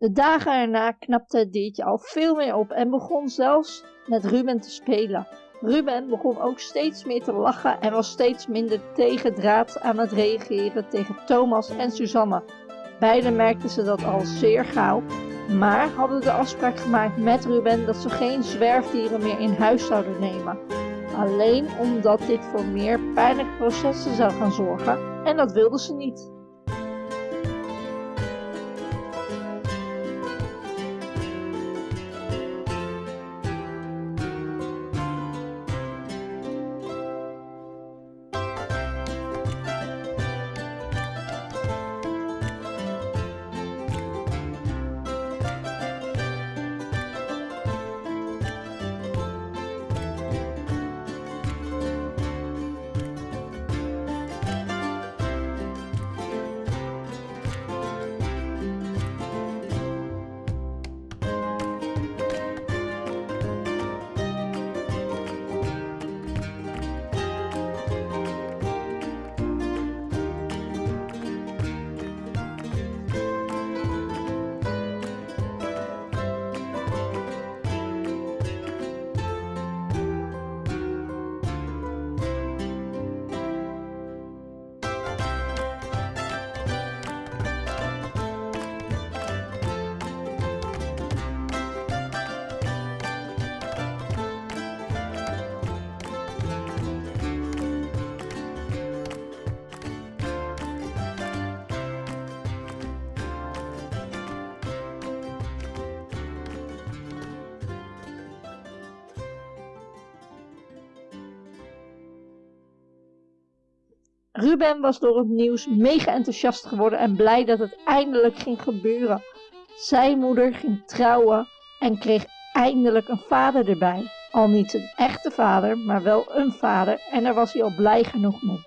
De dagen erna knapte het diertje al veel meer op en begon zelfs met Ruben te spelen. Ruben begon ook steeds meer te lachen en was steeds minder tegendraads aan het reageren tegen Thomas en Susanne. Beiden merkten ze dat al zeer gauw, maar hadden de afspraak gemaakt met Ruben dat ze geen zwerfdieren meer in huis zouden nemen. Alleen omdat dit voor meer pijnlijke processen zou gaan zorgen en dat wilden ze niet. Ruben was door het nieuws mega enthousiast geworden en blij dat het eindelijk ging gebeuren. Zijn moeder ging trouwen en kreeg eindelijk een vader erbij. Al niet een echte vader, maar wel een vader en daar was hij al blij genoeg mee.